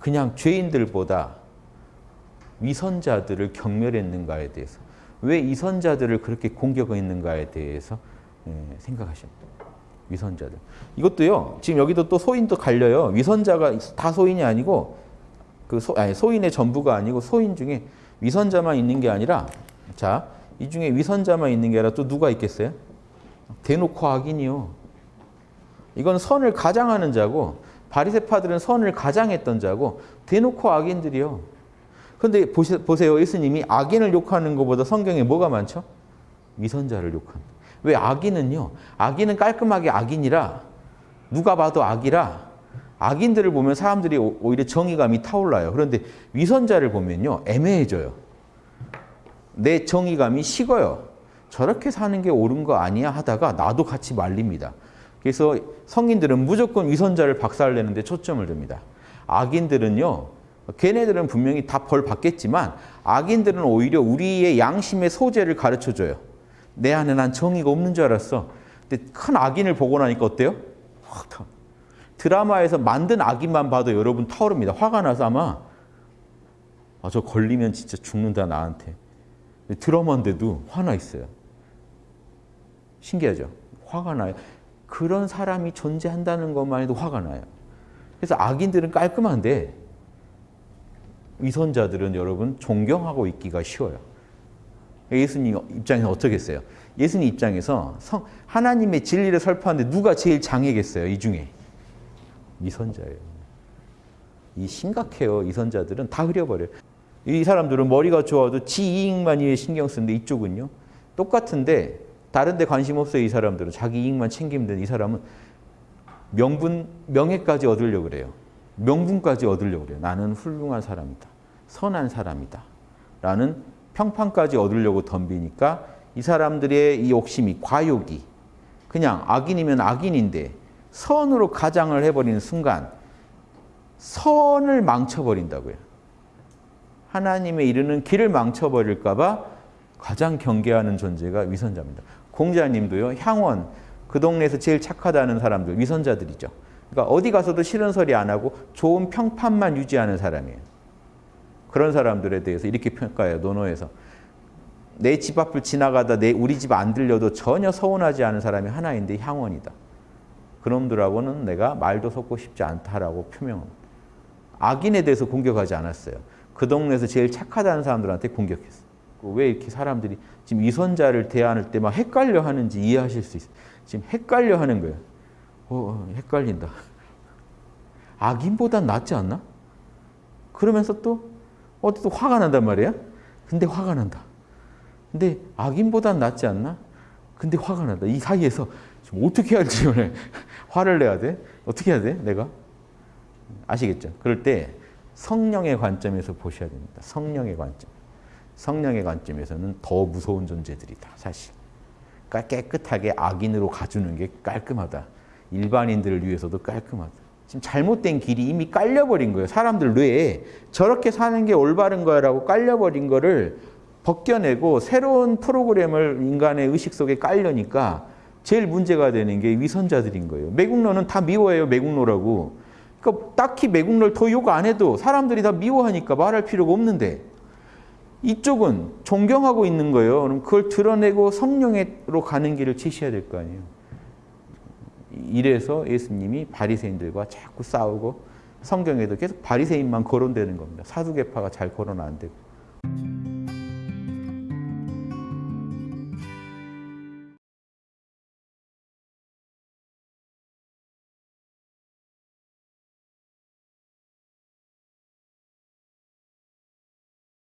그냥 죄인들보다 위선자들을 경멸했는가에 대해서 왜 위선자들을 그렇게 공격했는가에 대해서 예, 생각하십니다. 위선자들. 이것도요. 지금 여기도 또 소인도 갈려요. 위선자가 다 소인이 아니고 그 소, 아니, 소인의 전부가 아니고 소인 중에 위선자만 있는 게 아니라 자, 이 중에 위선자만 있는 게 아니라 또 누가 있겠어요? 대놓고 악인이요. 이건 선을 가장하는 자고 바리새파들은 선을 가장했던 자고 대놓고 악인들이요. 그런데 보세요. 예수님이 악인을 욕하는 것보다 성경에 뭐가 많죠? 위선자를 욕한다. 왜 악인은요. 악인은 깔끔하게 악인이라 누가 봐도 악이라 악인들을 보면 사람들이 오히려 정의감이 타올라요. 그런데 위선자를 보면요. 애매해져요. 내 정의감이 식어요. 저렇게 사는 게 옳은 거 아니야 하다가 나도 같이 말립니다. 그래서 성인들은 무조건 위선자를 박살내는데 초점을 둡니다. 악인들은요. 걔네들은 분명히 다 벌 받겠지만 악인들은 오히려 우리의 양심의 소재를 가르쳐줘요. 내 안에 난 정의가 없는 줄 알았어. 근데 큰 악인을 보고 나니까 어때요? 확 타. 드라마에서 만든 악인만 봐도 여러분 타오릅니다. 화가 나서 아마 아, 저 걸리면 진짜 죽는다 나한테. 드라마인데도 화나 있어요. 신기하죠? 화가 나요. 그런 사람이 존재한다는 것만 해도 화가 나요. 그래서 악인들은 깔끔한데 위선자들은 여러분 존경하고 있기가 쉬워요. 예수님 입장에서 어떻겠어요? 예수님 입장에서 성, 하나님의 진리를 설파하는데 누가 제일 장애겠어요? 이 중에. 위선자예요. 이 심각해요. 위선자들은 다 흐려버려요. 이 사람들은 머리가 좋아도 지 이익만 위해 신경 쓰는데 이쪽은요. 똑같은데 다른 데 관심 없어요. 이 사람들은. 자기 이익만 챙기면 되는 이 사람은 명분, 명예까지 얻으려고 그래요. 명분까지 얻으려고 그래요. 나는 훌륭한 사람이다. 선한 사람이다. 라는 평판까지 얻으려고 덤비니까 이 사람들의 이 욕심이 과욕이 그냥 악인이면 악인인데 선으로 가장을 해버리는 순간 선을 망쳐버린다고요. 하나님의 이르는 길을 망쳐버릴까 봐 가장 경계하는 존재가 위선자입니다. 공자님도요. 향원, 그 동네에서 제일 착하다는 사람들, 위선자들이죠. 그러니까 어디 가서도 싫은 소리 안 하고 좋은 평판만 유지하는 사람이에요. 그런 사람들에 대해서 이렇게 평가해요. 논어에서. 내 집 앞을 지나가다 내 우리 집 안 들려도 전혀 서운하지 않은 사람이 하나인데 향원이다. 그놈들하고는 내가 말도 섞고 싶지 않다라고 표명합니다. 악인에 대해서 공격하지 않았어요. 그 동네에서 제일 착하다는 사람들한테 공격했어요. 왜 이렇게 사람들이 지금 위선자를 대할 때 막 헷갈려 하는지 이해하실 수 있어요. 지금 헷갈려 하는 거예요. 어, 헷갈린다. 악인보다 낫지 않나? 그러면서 또 어디 또 화가 난단 말이야? 근데 화가 난다. 근데 악인보다 낫지 않나? 근데 화가 난다. 이 사이에서 지금 어떻게 할지 화를 내야 돼? 어떻게 해야 돼? 내가? 아시겠죠? 그럴 때 성령의 관점에서 보셔야 됩니다. 성령의 관점. 성령의 관점에서는 더 무서운 존재들이다. 사실. 깨끗하게 악인으로 가주는 게 깔끔하다. 일반인들을 위해서도 깔끔하다. 지금 잘못된 길이 이미 깔려버린 거예요. 사람들 뇌에 저렇게 사는 게 올바른 거라고 깔려버린 거를 벗겨내고 새로운 프로그램을 인간의 의식 속에 깔려니까 제일 문제가 되는 게 위선자들인 거예요. 매국노는 다 미워해요. 매국노라고. 그러니까 딱히 매국노를 더 욕 안 해도 사람들이 다 미워하니까 말할 필요가 없는데 이쪽은 존경하고 있는 거예요. 그럼 그걸 드러내고 성령으로 가는 길을 제시해야 될 거 아니에요. 이래서 예수님이 바리새인들과 자꾸 싸우고 성경에도 계속 바리새인만 거론되는 겁니다. 사두개파가 잘 거론 안 되고.